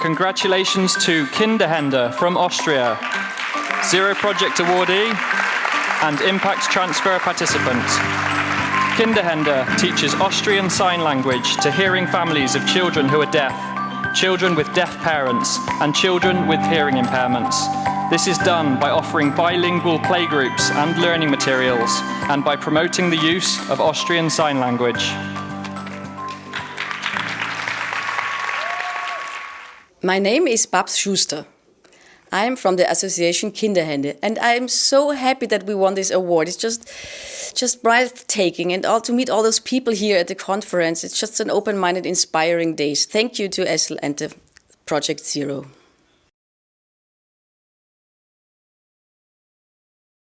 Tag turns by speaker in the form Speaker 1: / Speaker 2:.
Speaker 1: congratulations to Kinderhände from Austria, Zero Project awardee and Impact Transfer participant. Kinderhände teaches Austrian Sign Language to hearing families of children who are deaf, children with deaf parents, and children with hearing impairments. This is done by offering bilingual playgroups and learning materials, and by promoting the use of Austrian Sign Language.
Speaker 2: My name is Babs Schuster. I am from the association Kinderhände, and I am so happy that we won this award. It's just, just breathtaking, and all to meet all those people here at the conference. It's just an open-minded, inspiring day. Thank you to ESSL and the Project Zero.